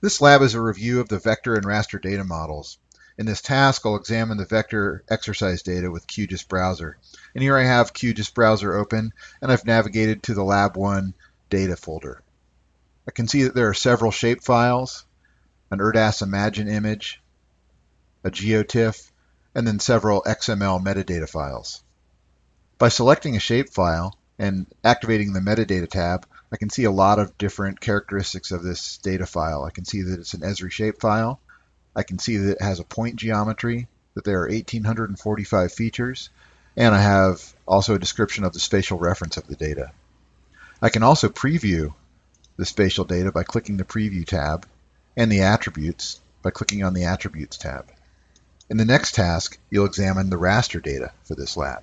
This lab is a review of the vector and raster data models. In this task, I'll examine the vector exercise data with QGIS Browser. And here I have QGIS Browser open, and I've navigated to the Lab 1 data folder. I can see that there are several shapefiles, an ERDAS Imagine image, a GeoTIFF, and then several XML metadata files. By selecting a shapefile and activating the metadata tab, I can see a lot of different characteristics of this data file. I can see that it's an Esri shapefile. I can see that it has a point geometry, that there are 1845 features, and I have also a description of the spatial reference of the data. I can also preview the spatial data by clicking the Preview tab, and the attributes by clicking on the Attributes tab. In the next task, you'll examine the raster data for this lab.